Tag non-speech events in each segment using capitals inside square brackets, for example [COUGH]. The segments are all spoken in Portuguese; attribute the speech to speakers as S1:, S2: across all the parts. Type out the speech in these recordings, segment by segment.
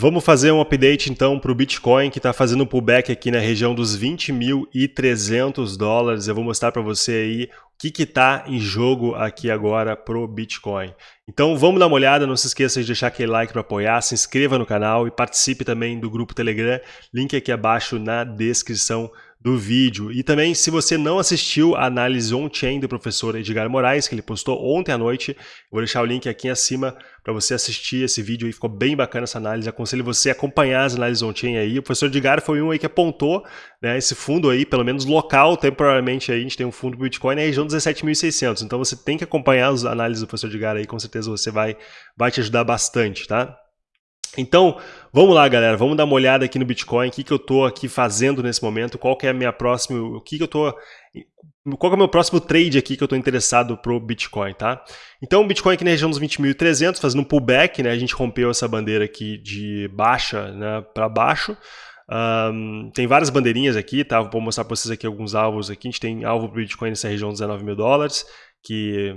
S1: Vamos fazer um update então para o Bitcoin que está fazendo um pullback aqui na região dos 20.300 dólares. Eu vou mostrar para você aí o que está em jogo aqui agora para o Bitcoin. Então vamos dar uma olhada, não se esqueça de deixar aquele like para apoiar, se inscreva no canal e participe também do grupo Telegram, link aqui abaixo na descrição do vídeo. E também, se você não assistiu a análise on-chain do professor Edgar Moraes, que ele postou ontem à noite, vou deixar o link aqui acima para você assistir esse vídeo aí, ficou bem bacana essa análise, aconselho você a acompanhar as análises on-chain aí. O professor Edgar foi um aí que apontou né, esse fundo aí, pelo menos local, temporariamente aí, a gente tem um fundo Bitcoin na região dos 17.600, então você tem que acompanhar as análises do professor Edgar aí, com certeza você vai, vai te ajudar bastante, tá? Então, vamos lá, galera, vamos dar uma olhada aqui no Bitcoin, o que, que eu estou aqui fazendo nesse momento, qual que é a minha próxima, o que, que eu estou, qual é o meu próximo trade aqui que eu estou interessado pro Bitcoin, tá? Então, o Bitcoin aqui na região dos 20.300, fazendo um pullback, né, a gente rompeu essa bandeira aqui de baixa né, para baixo, um, tem várias bandeirinhas aqui, tá? Vou mostrar para vocês aqui alguns alvos aqui, a gente tem alvo pro Bitcoin nessa região dos 19 mil dólares, que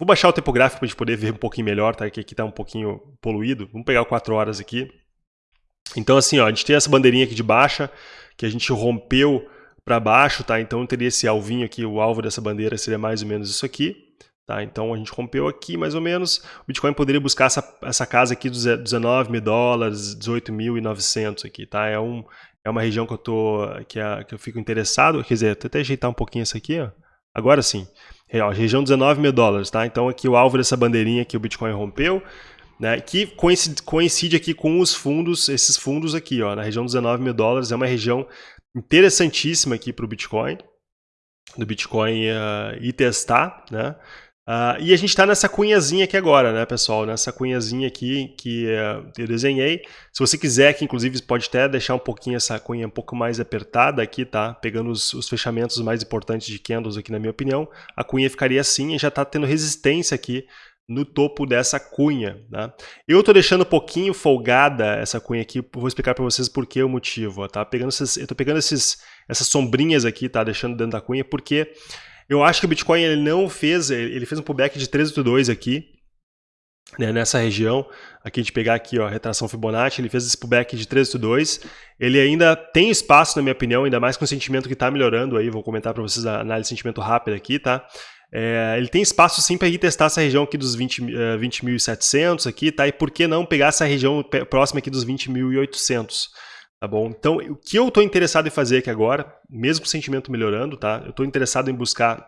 S1: Vou baixar o tempo gráfico para a gente poder ver um pouquinho melhor, tá? Que aqui está um pouquinho poluído. Vamos pegar o 4 horas aqui. Então assim, ó, a gente tem essa bandeirinha aqui de baixa, que a gente rompeu para baixo, tá? Então teria esse alvinho aqui, o alvo dessa bandeira seria mais ou menos isso aqui. Tá, então a gente rompeu aqui mais ou menos. O Bitcoin poderia buscar essa, essa casa aqui dos 19 mil dólares, 18.900 aqui, tá? É, um, é uma região que eu, tô, que, é, que eu fico interessado. Quer dizer, vou até ajeitar um pouquinho isso aqui, ó. Agora sim. Região 19 mil dólares, tá? Então aqui o alvo dessa bandeirinha que o Bitcoin rompeu, né? Que coincide, coincide aqui com os fundos, esses fundos aqui, ó, na região dos 19 mil dólares, é uma região interessantíssima aqui para o Bitcoin, do Bitcoin uh, e testar, né? Uh, e a gente está nessa cunhazinha aqui agora, né, pessoal? Nessa cunhazinha aqui que uh, eu desenhei. Se você quiser, que inclusive pode até deixar um pouquinho essa cunha um pouco mais apertada aqui, tá? Pegando os, os fechamentos mais importantes de candles aqui, na minha opinião. A cunha ficaria assim e já está tendo resistência aqui no topo dessa cunha. Tá? Eu estou deixando um pouquinho folgada essa cunha aqui, vou explicar para vocês por que o motivo. Tá? Pegando esses, eu estou pegando esses, essas sombrinhas aqui, tá? deixando dentro da cunha, porque eu acho que o Bitcoin ele não fez, ele fez um pullback de 13.2 aqui, né, nessa região. Aqui a gente pegar aqui, ó, a retração Fibonacci, ele fez esse pullback de 13.2. Ele ainda tem espaço, na minha opinião, ainda mais com o sentimento que está melhorando aí. Vou comentar para vocês a análise de sentimento rápida aqui, tá? É, ele tem espaço sim para ir testar essa região aqui dos 20.700 20 aqui, tá? E por que não pegar essa região próxima aqui dos 20.800? Tá bom? Então, o que eu estou interessado em fazer aqui agora, mesmo com o sentimento melhorando, tá? Eu estou interessado em buscar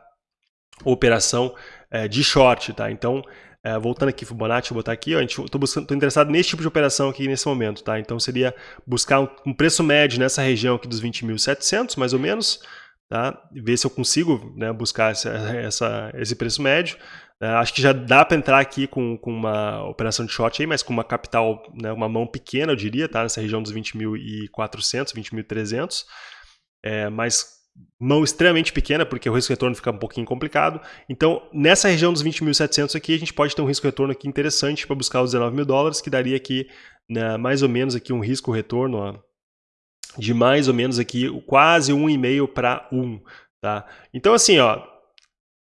S1: operação é, de short, tá? Então, é, voltando aqui Fibonacci, vou botar aqui, estou interessado nesse tipo de operação aqui nesse momento, tá? Então, seria buscar um, um preço médio nessa região aqui dos 20.700, mais ou menos, tá? Ver se eu consigo né, buscar essa, essa, esse preço médio. É, acho que já dá para entrar aqui com, com uma operação de short aí, mas com uma capital, né, uma mão pequena, eu diria, tá? Nessa região dos 20.400, 20.300. É, mas mão extremamente pequena, porque o risco-retorno fica um pouquinho complicado. Então, nessa região dos 20.700 aqui, a gente pode ter um risco-retorno aqui interessante para buscar os 19 mil dólares, que daria aqui né, mais ou menos aqui um risco-retorno de mais ou menos aqui quase 1,5 para 1. Tá? Então, assim, ó,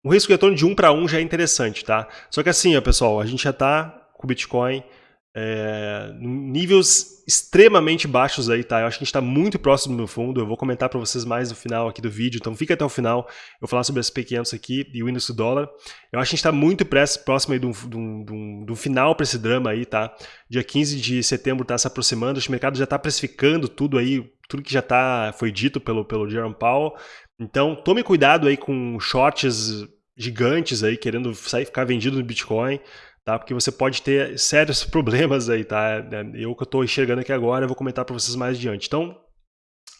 S1: um risco de retorno de 1 para 1 já é interessante, tá? Só que assim, ó, pessoal, a gente já está com o Bitcoin é, níveis extremamente baixos aí, tá? Eu acho que a gente está muito próximo do fundo. Eu vou comentar para vocês mais no final aqui do vídeo, então fica até o final. Eu vou falar sobre as P500 aqui e o índice do dólar. Eu acho que a gente está muito próximo aí do, final para esse drama aí, tá? Dia 15 de setembro está se aproximando, o mercado já está precificando tudo aí, tudo que já tá, foi dito pelo, pelo Jerome Powell. Então, tome cuidado aí com shorts gigantes aí, querendo sair ficar vendido no Bitcoin, tá? Porque você pode ter sérios [LAUGHS] problemas aí, tá? Eu que eu estou enxergando aqui agora, eu vou comentar para vocês mais adiante. Então,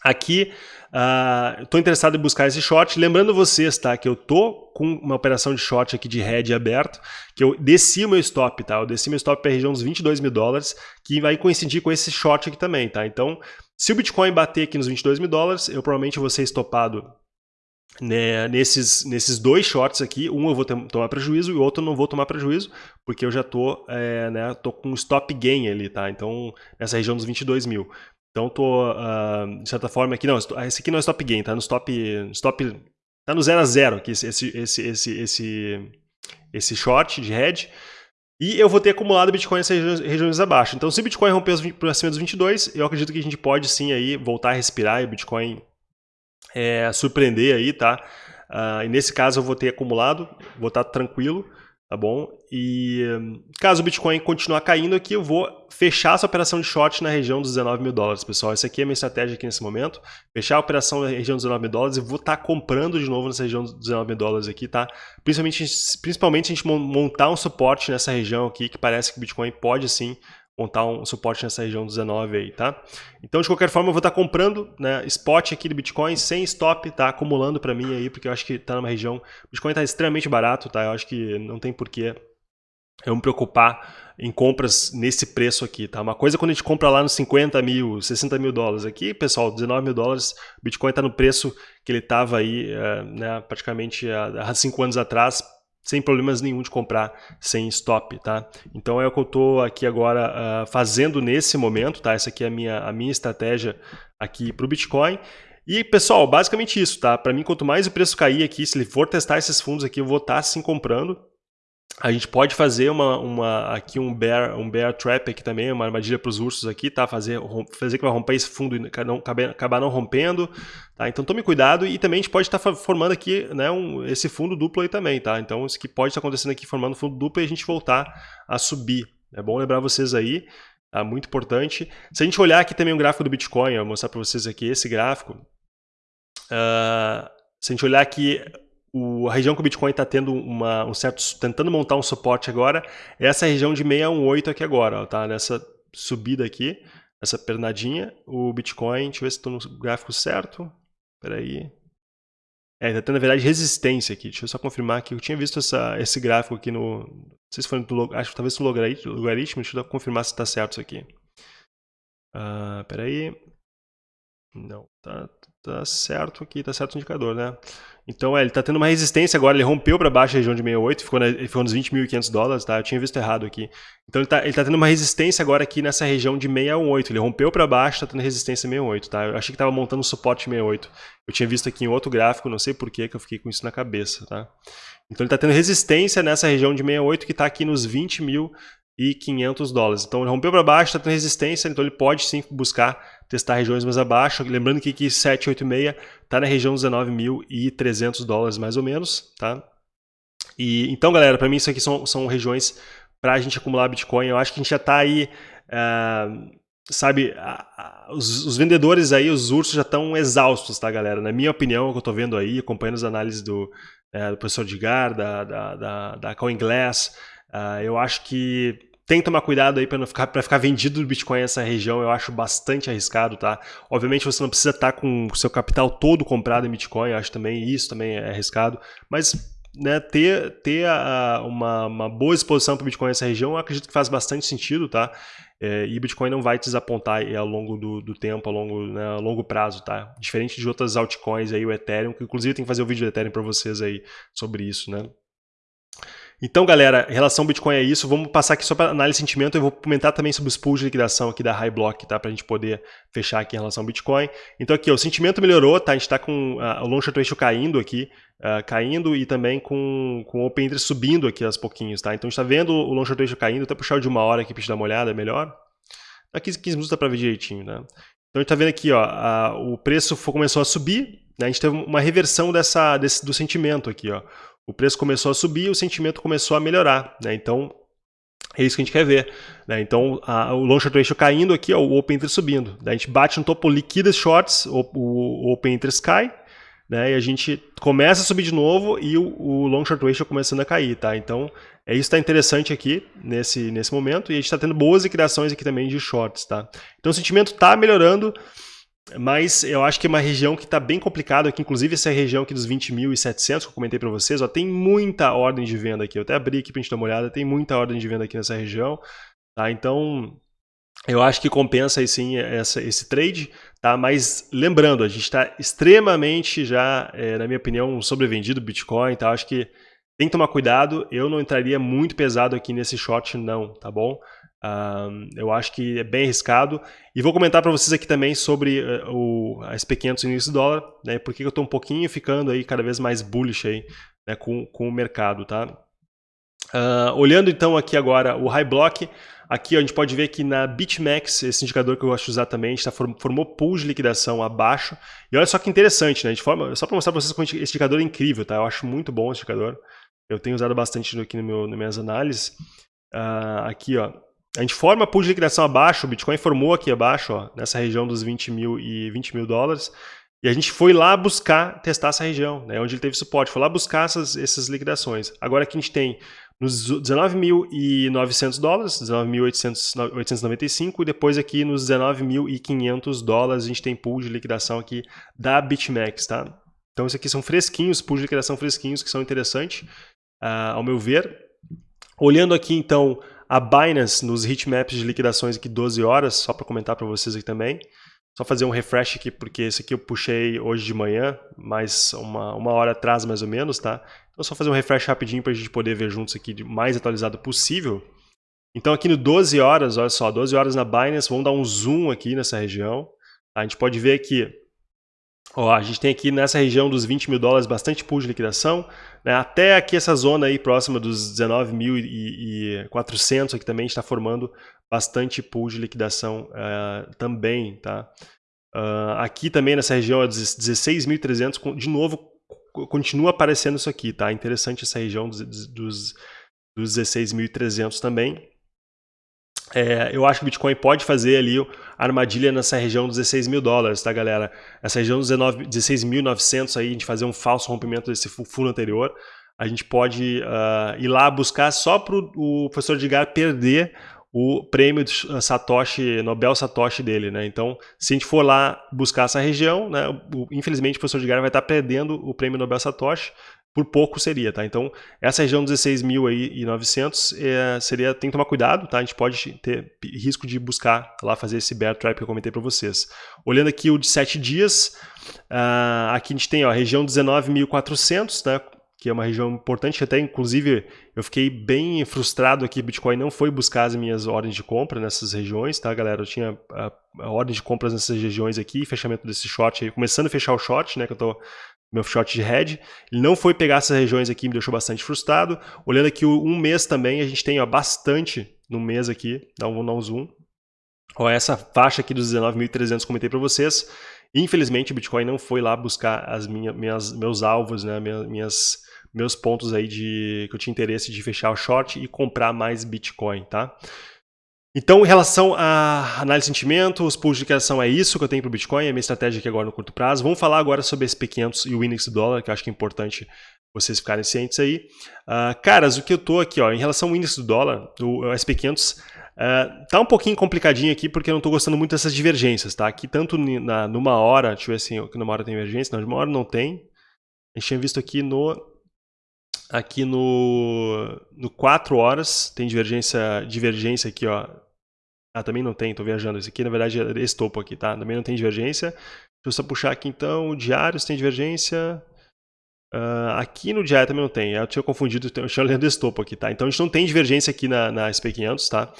S1: aqui, uh, estou interessado em buscar esse short. Lembrando vocês, tá? Que eu tô com uma operação de short aqui de head aberto, que eu desci o meu stop, tá? Eu desci meu stop para a região dos 22 mil dólares, que vai coincidir com esse short aqui também, tá? Então, se o Bitcoin bater aqui nos 22 mil dólares, eu provavelmente vou ser estopado né, nesses, nesses dois shorts aqui, um eu vou tomar prejuízo e o outro eu não vou tomar prejuízo, porque eu já tô, é, né, tô com stop gain ali, tá? Então, nessa região dos 22 mil. Então, tô, uh, de certa forma, aqui, não, esse aqui não é stop gain, tá no stop, stop tá no 0 a 0 aqui, esse, esse, esse, esse, esse short de head. E eu vou ter acumulado Bitcoin nessas regiões, abaixo. Então, se o Bitcoin romper por acima dos 22, eu acredito que a gente pode sim aí voltar a respirar e o Bitcoin é, surpreender aí, tá? Uh, e nesse caso eu vou ter acumulado, vou estar tranquilo tá bom? E caso o Bitcoin continuar caindo aqui, eu vou fechar essa operação de short na região dos 19 mil dólares, pessoal. Essa aqui é a minha estratégia aqui nesse momento. Fechar a operação na região dos 19 mil dólares e vou estar tá comprando de novo nessa região dos 19 mil dólares aqui, tá? Principalmente, principalmente a gente montar um suporte nessa região aqui, que parece que o Bitcoin pode sim montar um suporte nessa região 19 aí, tá? Então, de qualquer forma, eu vou estar comprando né, spot aqui do Bitcoin sem stop, tá? Acumulando para mim aí, porque eu acho que tá numa região... O Bitcoin tá extremamente barato, tá? Eu acho que não tem porquê eu me preocupar em compras nesse preço aqui, tá? Uma coisa é quando a gente compra lá nos 50 mil, 60 mil dólares. Aqui, pessoal, 19 mil dólares, Bitcoin está no preço que ele estava aí, é, né, praticamente há 5 anos atrás, sem problemas nenhum de comprar sem stop, tá? Então é o que eu estou aqui agora uh, fazendo nesse momento, tá? Essa aqui é a minha, a minha estratégia aqui para o Bitcoin. E, pessoal, basicamente isso, tá? Para mim, quanto mais o preço cair aqui, se ele for testar esses fundos aqui, eu vou estar tá, sim comprando, a gente pode fazer uma, uma, aqui um bear, um bear trap aqui também, uma armadilha para os ursos aqui, tá? Fazer, fazer que vai romper esse fundo e não, acabar não rompendo, tá? Então tome cuidado e também a gente pode estar tá formando aqui né, um, esse fundo duplo aí também, tá? Então isso que pode estar acontecendo aqui formando fundo duplo e a gente voltar a subir. É bom lembrar vocês aí, tá? Muito importante. Se a gente olhar aqui também um gráfico do Bitcoin, eu vou mostrar para vocês aqui esse gráfico. Uh, se a gente olhar aqui o, a região que o Bitcoin está tendo uma, um certo, tentando montar um suporte agora, é essa região de 618 aqui agora, ó, tá? Nessa subida aqui, essa pernadinha, o Bitcoin, deixa eu ver se estou no gráfico certo, espera aí. É, está tendo, na verdade, resistência aqui. Deixa eu só confirmar que eu tinha visto essa, esse gráfico aqui no... Não sei se foi no... Acho que talvez no logaritmo. Deixa eu confirmar se está certo isso aqui. Uh, espera aí. Não, tá, tá certo aqui, tá certo o indicador, né? Então, é, ele está tendo uma resistência agora, ele rompeu para baixo a região de 68, ficou, na, ficou nos 20.500 dólares, tá? Eu tinha visto errado aqui. Então, ele está tá tendo uma resistência agora aqui nessa região de 618. Ele rompeu para baixo, está tendo resistência 68, tá? Eu achei que estava montando um suporte 68. Eu tinha visto aqui em outro gráfico, não sei por que eu fiquei com isso na cabeça, tá? Então, ele está tendo resistência nessa região de 68 que está aqui nos 20 mil e 500 dólares. Então ele rompeu para baixo, está tendo resistência, então ele pode sim buscar testar regiões mais abaixo. Lembrando que aqui 786 está na região dos 19.300 dólares mais ou menos, tá? E então, galera, para mim isso aqui são, são regiões para a gente acumular Bitcoin. Eu acho que a gente já está aí, uh, sabe, os, os, vendedores aí, os ursos já estão exaustos, tá, galera? Na minha opinião, o que eu estou vendo aí, acompanhando as análises do, uh, do professor Edgar, da, da, da, da CoinGlass, Uh, eu acho que tem que tomar cuidado aí para não ficar para ficar vendido do Bitcoin nessa região, eu acho bastante arriscado, tá? Obviamente você não precisa estar tá com o seu capital todo comprado em Bitcoin, eu acho também isso também é arriscado, mas né, ter, ter a, uma, uma boa exposição para o Bitcoin nessa região, eu acredito que faz bastante sentido, tá? É, e Bitcoin não vai te desapontar ao longo do, do tempo, ao longo, né, a longo prazo, tá? Diferente de outras altcoins aí, o Ethereum, que inclusive tem que fazer o um vídeo do Ethereum para vocês aí sobre isso, né? Então, galera, em relação ao Bitcoin é isso. Vamos passar aqui só para análise de sentimento. Eu vou comentar também sobre os pools de liquidação aqui da High Block, tá? Para a gente poder fechar aqui em relação ao Bitcoin. Então, aqui, ó, o sentimento melhorou, tá? A gente está com uh, o long short ratio caindo aqui, uh, caindo e também com, com o open interest subindo aqui aos pouquinhos, tá? Então, a gente está vendo o long short ratio caindo. Até puxar de uma hora aqui para gente dar uma olhada, é melhor. Aqui 15 minutos dá para ver direitinho, né? Então, a gente está vendo aqui, ó, a, o preço começou a subir, né? A gente teve uma reversão dessa, desse, do sentimento aqui, ó o preço começou a subir o sentimento começou a melhorar. Né? Então, é isso que a gente quer ver. Né? Então, a, o long short ratio caindo aqui, ó, o open interest subindo. Daí a gente bate no topo, liquida os shorts, o, o, open interest cai, né? e a gente começa a subir de novo e o, o long short ratio começando a cair. Tá? Então, é isso que está interessante aqui nesse, nesse momento. E a gente está tendo boas liquidações aqui também de shorts. Tá? Então, o sentimento está melhorando. Mas eu acho que é uma região que está bem complicada aqui, inclusive essa região aqui dos 20.700 que eu comentei para vocês, ó, tem muita ordem de venda aqui. Eu até abri aqui para a gente dar uma olhada, tem muita ordem de venda aqui nessa região. Tá? Então, eu acho que compensa aí sim essa, esse trade, tá? Mas lembrando, a gente está extremamente já, é, na minha opinião, sobrevendido Bitcoin, tá? Acho que tem que tomar cuidado. Eu não entraria muito pesado aqui nesse short, não, tá bom? Eu acho que é bem arriscado. E vou comentar para vocês aqui também sobre uh, o SP500 início do dólar, né, porque eu estou um pouquinho ficando aí cada vez mais bullish aí, né, com, com o mercado. Tá? Uh, olhando então aqui agora o High Block, aqui a gente pode ver que na BitMEX, esse indicador que eu gosto de usar também, está formou pool de liquidação abaixo. E olha só que interessante, né? A gente forma, só para mostrar para vocês como esse indicador é incrível, tá? Eu acho muito bom esse indicador. Eu tenho usado bastante aqui no meu, nas minhas análises. Uh, aqui, ó, a gente forma pool de liquidação abaixo, o Bitcoin formou aqui abaixo, ó, nessa região dos 20 mil e 20 mil dólares. E a gente foi lá buscar testar essa região, né, onde ele teve suporte, foi lá buscar essas, essas liquidações. Agora aqui a gente tem nos 19.900 dólares, 19.895 e depois aqui nos 19.500 dólares a gente tem pool de liquidação aqui da BitMEX, tá? Então isso aqui são fresquinhos, pool de liquidação fresquinhos que são interessantes, uh, ao meu ver. Olhando aqui então a Binance nos heatmaps de liquidações aqui 12 horas, só para comentar para vocês aqui também. Só fazer um refresh aqui, porque esse aqui eu puxei hoje de manhã, mais uma, uma hora atrás mais ou menos, tá? Então só fazer um refresh rapidinho para a gente poder ver juntos aqui de mais atualizado possível. Então aqui no 12 horas, olha só, 12 horas na Binance, vamos dar um zoom aqui nessa região. A gente pode ver que Ó, a gente tem aqui nessa região dos 20 mil dólares bastante pool de liquidação, né? até aqui essa zona aí próxima dos 19.400 aqui também está formando bastante pool de liquidação uh, também, tá? Uh, aqui também nessa região é 16.300, de novo continua aparecendo isso aqui, tá? Interessante essa região dos, dos, dos 16.300 também. É, eu acho que o Bitcoin pode fazer ali armadilha nessa região dos 16 mil dólares, tá, galera? Essa região dos 16.900 aí, a gente fazer um falso rompimento desse fundo anterior, a gente pode uh, ir lá buscar só para o professor Edgar perder o prêmio Satoshi, Nobel Satoshi dele, né? Então, se a gente for lá buscar essa região, né, infelizmente o professor Edgar vai estar perdendo o prêmio Nobel Satoshi, por pouco seria, tá? Então, essa região dos 16.900 é, seria, tem que tomar cuidado, tá? A gente pode ter risco de buscar lá fazer esse bear trap que eu comentei para vocês. Olhando aqui o de 7 dias, uh, aqui a gente tem ó, a região 19.400, né? Que é uma região importante, até inclusive eu fiquei bem frustrado aqui, Bitcoin não foi buscar as minhas ordens de compra nessas regiões, tá galera? Eu tinha a, a ordem de compras nessas regiões aqui, fechamento desse short aí, começando a fechar o short, né? Que eu tô meu short de head. Ele não foi pegar essas regiões aqui, me deixou bastante frustrado. Olhando aqui um mês também, a gente tem ó, bastante no mês aqui. Dá um, dar um zoom. Ó, essa faixa aqui dos 19.300 comentei para vocês. Infelizmente, o Bitcoin não foi lá buscar as minha, minhas, meus alvos, né, minhas, meus pontos aí de que eu tinha interesse de fechar o short e comprar mais Bitcoin, tá? Então, em relação à análise de sentimento, os pools de criação é isso que eu tenho para o Bitcoin, é a minha estratégia aqui agora no curto prazo. Vamos falar agora sobre SP500 e o índice do dólar, que eu acho que é importante vocês ficarem cientes aí. Uh, caras, o que eu estou aqui, ó, em relação ao índice do dólar, o, SP500, uh, tá um pouquinho complicadinho aqui, porque eu não estou gostando muito dessas divergências, tá? Aqui tanto na, numa hora, deixa eu ver assim, numa hora tem divergência, não, de uma hora não tem. A gente tinha visto aqui no aqui no, no 4 horas, tem divergência, divergência aqui, ó. Ah, também não tem, tô viajando. Esse aqui, na verdade, é esse topo aqui, tá? Também não tem divergência. Deixa eu só puxar aqui, então, diários tem divergência. Uh, aqui no diário também não tem, eu tinha confundido, eu tinha olhando esse topo aqui, tá? Então a gente não tem divergência aqui na, na SP500, tá?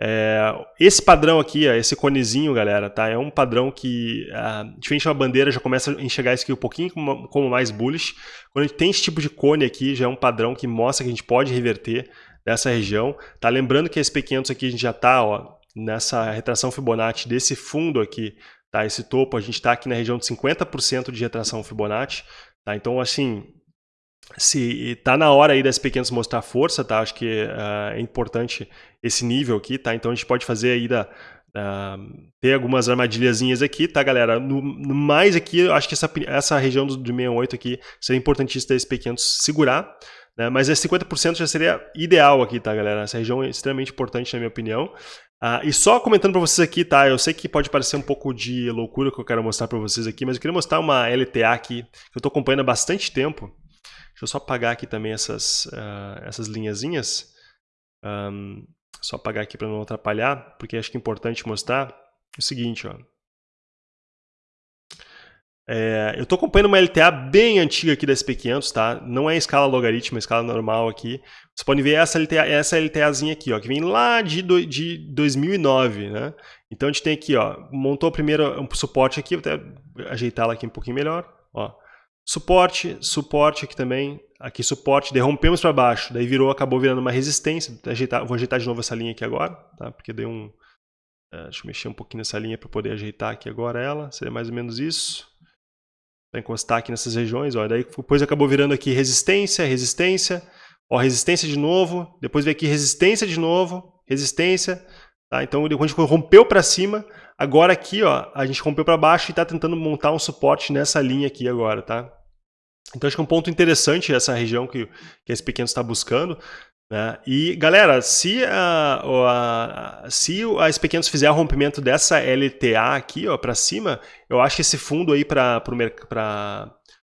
S1: É, esse padrão aqui, esse conezinho, galera, tá? É um padrão que, uh, diferente da bandeira, já começa a enxergar isso aqui um pouquinho como, como, mais bullish. Quando a gente tem esse tipo de cone aqui, já é um padrão que mostra que a gente pode reverter nessa região, tá? Lembrando que a SP500 aqui a gente já tá, ó, nessa retração Fibonacci desse fundo aqui, tá? Esse topo, a gente está aqui na região de 50% de retração Fibonacci, Tá? Então, assim, se tá na hora aí das pequenas mostrar força, tá? Acho que uh, é importante esse nível aqui, tá? Então a gente pode fazer aí da uh, ter algumas armadilhazinhas aqui, tá, galera? No, no mais aqui, eu acho que essa, essa região do, do 68 aqui seria importantíssimo esse pequeno segurar, né? Mas esse 50% já seria ideal aqui, tá, galera? Essa região é extremamente importante na minha opinião. Uh, e só comentando para vocês aqui, tá? Eu sei que pode parecer um pouco de loucura que eu quero mostrar para vocês aqui, mas eu queria mostrar uma LTA aqui que eu estou acompanhando há bastante tempo. Deixa eu só apagar aqui também essas, uh, essas linhazinhas. Um, só apagar aqui para não atrapalhar, porque acho que é importante mostrar o seguinte, ó. É, eu estou acompanhando uma LTA bem antiga aqui da SP500, tá? Não é em escala logarítmica, é escala normal aqui. Você pode ver essa, LTA, essa LTAzinha aqui, ó, que vem lá de, do, de 2009, né? Então a gente tem aqui, ó, montou primeiro um suporte aqui, vou até ajeitá-la aqui um pouquinho melhor, ó. Suporte, suporte aqui também, aqui suporte, derrompemos para baixo, daí virou, acabou virando uma resistência, vou ajeitar, vou ajeitar de novo essa linha aqui agora, tá? porque deu um... Uh, deixa eu mexer um pouquinho nessa linha para poder ajeitar aqui agora ela, seria mais ou menos isso. Vai encostar aqui nessas regiões, ó, daí depois acabou virando aqui resistência, resistência, ó, resistência de novo, depois veio aqui resistência de novo, resistência, tá? então a gente rompeu para cima, agora aqui ó, a gente rompeu para baixo e está tentando montar um suporte nessa linha aqui agora, tá? Então acho que é um ponto interessante essa região que, que esse pequeno está buscando. Né? E galera, se a, a, se a SP500 fizer o rompimento dessa LTA aqui para cima, eu acho que esse fundo aí para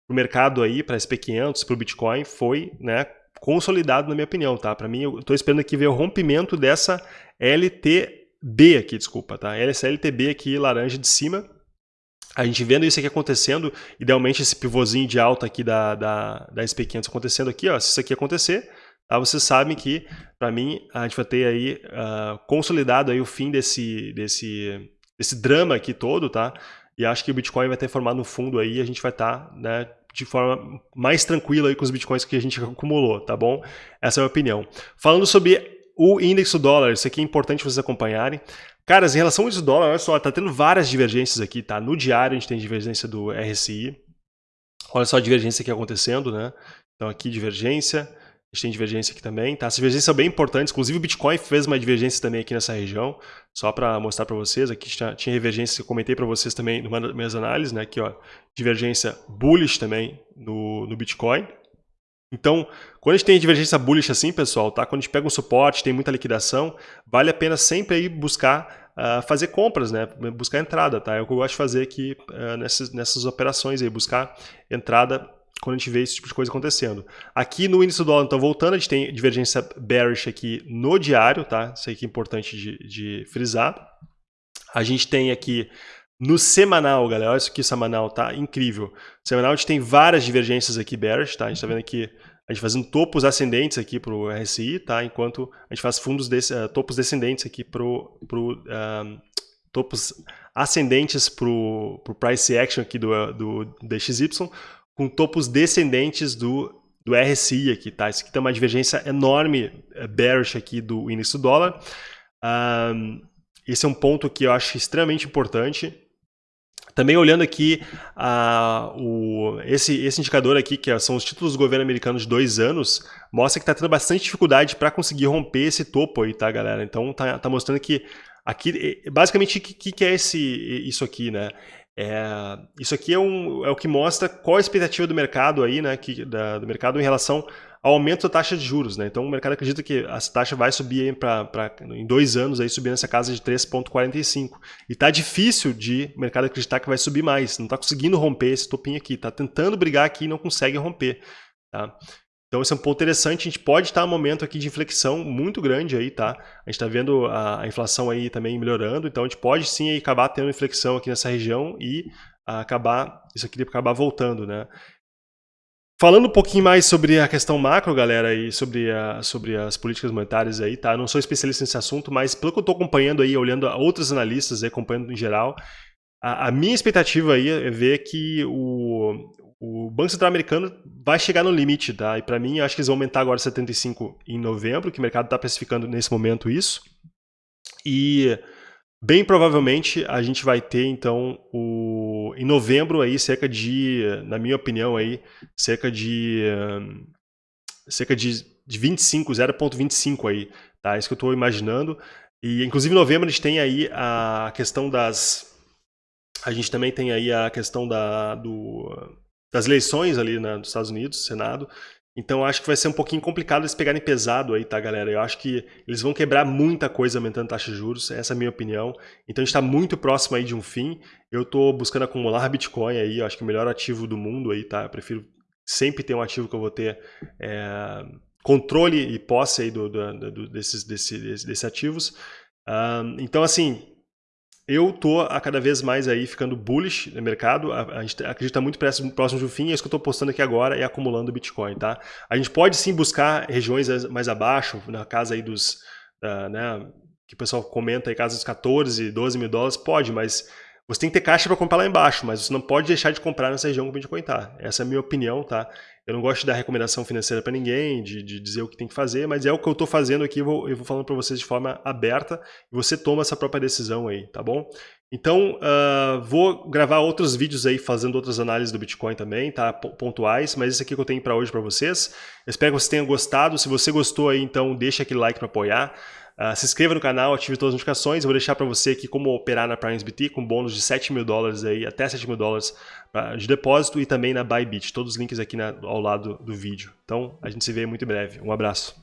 S1: o mercado aí, para SP500, para o Bitcoin, foi né, consolidado na minha opinião. Tá? Para mim, eu estou esperando aqui ver o rompimento dessa LTB aqui, desculpa, tá? Essa LTB aqui laranja de cima, a gente vendo isso aqui acontecendo, idealmente esse pivôzinho de alta aqui da, da, da SP500 acontecendo aqui, ó, se isso aqui acontecer, tá, vocês sabem que, para mim, a gente vai ter aí uh, consolidado aí o fim desse, desse, desse drama aqui todo, tá? E acho que o Bitcoin vai ter formado um fundo aí e a gente vai estar, tá, né, de forma mais tranquila aí com os Bitcoins que a gente [LAUGHS] acumulou, tá bom? Essa é a minha opinião. Falando sobre o índice do dólar, isso aqui é importante vocês acompanharem. Caras, em relação ao do dólar, olha só, tá tendo várias divergências aqui, tá? No diário a gente tem divergência do RSI. Olha só a divergência aqui acontecendo, né? Então aqui divergência, a gente tem divergência aqui também, tá? As divergências são bem importantes, inclusive o Bitcoin fez uma divergência também aqui nessa região, só para mostrar para vocês, aqui tinha, tinha divergência que eu comentei para vocês também numa das minhas análises, né? Aqui, ó, divergência bullish também no, no Bitcoin, então, quando a gente tem divergência bullish assim, pessoal, tá? quando a gente pega um suporte, tem muita liquidação, vale a pena sempre aí buscar uh, fazer compras, né? buscar entrada. Tá? É o que eu gosto de fazer aqui uh, nessas, nessas operações, aí, buscar entrada quando a gente vê esse tipo de coisa acontecendo. Aqui no índice do dólar, então voltando, a gente tem divergência bearish aqui no diário, tá? Isso aqui é importante de, de frisar. A gente tem aqui no semanal, galera, olha isso aqui, semanal, tá incrível. Semanal a gente tem várias divergências aqui bearish, tá? A gente tá vendo aqui a gente fazendo topos ascendentes aqui para o RSI, tá? Enquanto a gente faz fundos desse, uh, topos descendentes aqui para pro, uh, topos ascendentes para o price action aqui do, do DXY, com topos descendentes do, do RSI aqui, tá? Isso aqui tem uma divergência enorme eh, bearish aqui do índice do dólar. Esse é um ponto que eu acho extremamente importante. Também olhando aqui uh, o, esse, esse indicador aqui, que são os títulos do governo americano de dois anos, mostra que está tendo bastante dificuldade para conseguir romper esse topo aí, tá, galera? Então tá, tá mostrando que aqui, basicamente, o que, que é esse, isso aqui, né? É, isso aqui é, um, é o que mostra qual a expectativa do mercado aí, né, que, da, do mercado em relação aumento da taxa de juros. Né? Então o mercado acredita que essa taxa vai subir pra, pra, em dois anos, aí subir nessa casa de 3,45. E está difícil de o mercado acreditar que vai subir mais. Não está conseguindo romper esse topinho aqui. Está tentando brigar aqui e não consegue romper. Tá? Então esse é um ponto interessante, a gente pode estar num momento aqui de inflexão muito grande aí, tá? A gente está vendo a, inflação aí também melhorando, então a gente pode sim acabar tendo inflexão aqui nessa região e acabar, isso aqui acabar voltando, né? Falando um pouquinho mais sobre a questão macro, galera, e sobre, a, sobre as políticas monetárias aí, tá? Não sou especialista nesse assunto, mas pelo que eu estou acompanhando aí, olhando outros analistas aí, acompanhando em geral, a, a, minha expectativa aí é ver que o, o Banco Central americano vai chegar no limite, tá? E para mim, acho que eles vão aumentar agora 75 em novembro, que o mercado está precificando nesse momento isso. E Bem provavelmente a gente vai ter então o em novembro aí cerca de, na minha opinião aí, cerca de cerca de, de 25, 0.25 aí, tá? É isso que eu estou imaginando. E inclusive em novembro a gente tem aí a questão das a gente também tem aí a questão da, do, das eleições ali né, dos Estados Unidos, Senado, então acho que vai ser um pouquinho complicado eles pegarem pesado aí, tá, galera? Eu acho que eles vão quebrar muita coisa aumentando taxa de juros, essa é a minha opinião. Então a gente está muito próximo aí de um fim. Eu estou buscando acumular Bitcoin aí, eu acho que é o melhor ativo do mundo aí, tá? Eu prefiro sempre ter um ativo que eu vou ter é, controle e posse aí do, do, do desses, desse, desses ativos. Um, então, assim, eu tô a cada vez mais aí ficando bullish no mercado, a, a gente acredita muito próximo, do fim, é isso que eu estou postando aqui agora e acumulando Bitcoin, tá? A gente pode sim buscar regiões mais abaixo, na casa aí dos, uh, né, que o pessoal comenta aí, casa dos 14, 12 mil dólares, pode, mas você tem que ter caixa para comprar lá embaixo, mas você não pode deixar de comprar nessa região que o Bitcoin está. Essa é a minha opinião, tá? Eu não gosto de dar recomendação financeira para ninguém, de, de, dizer o que tem que fazer, mas é o que eu estou fazendo aqui, eu vou, eu vou falando para vocês de forma aberta e você toma essa própria decisão aí, tá bom? Então, uh, vou gravar outros vídeos aí fazendo outras análises do Bitcoin também, tá? Pontuais, mas esse aqui que eu tenho para hoje para vocês. Eu espero que vocês tenham gostado. Se você gostou aí, então deixa aquele like para apoiar. Uh, se inscreva no canal, ative todas as notificações. Eu vou deixar para você aqui como operar na PrimeSBT com bônus de 7 mil dólares aí, até 7 mil dólares de depósito e também na Bybit. Todos os links aqui na, ao lado do vídeo. Então, a gente se vê muito em breve. Um abraço.